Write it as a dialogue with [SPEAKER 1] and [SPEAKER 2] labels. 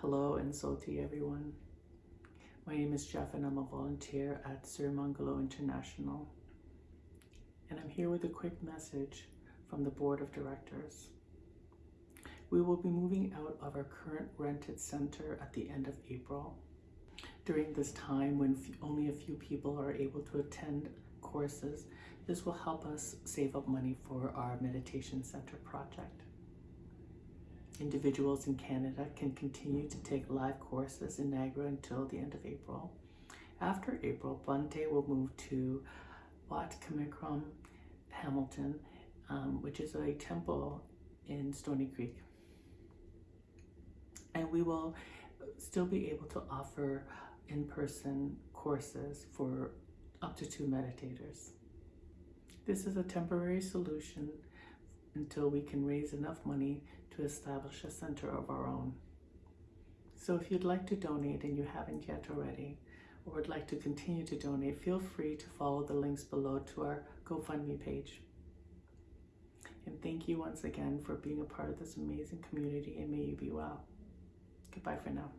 [SPEAKER 1] Hello and Soti everyone. My name is Jeff and I'm a volunteer at Sirimangalo International. And I'm here with a quick message from the Board of Directors. We will be moving out of our current rented center at the end of April. During this time when only a few people are able to attend courses, this will help us save up money for our meditation center project. Individuals in Canada can continue to take live courses in Niagara until the end of April. After April, Bhante will move to Wat Kamikram, Hamilton, um, which is a temple in Stoney Creek. And we will still be able to offer in-person courses for up to two meditators. This is a temporary solution until we can raise enough money to establish a center of our own. So if you'd like to donate and you haven't yet already, or would like to continue to donate, feel free to follow the links below to our GoFundMe page. And thank you once again for being a part of this amazing community and may you be well. Goodbye for now.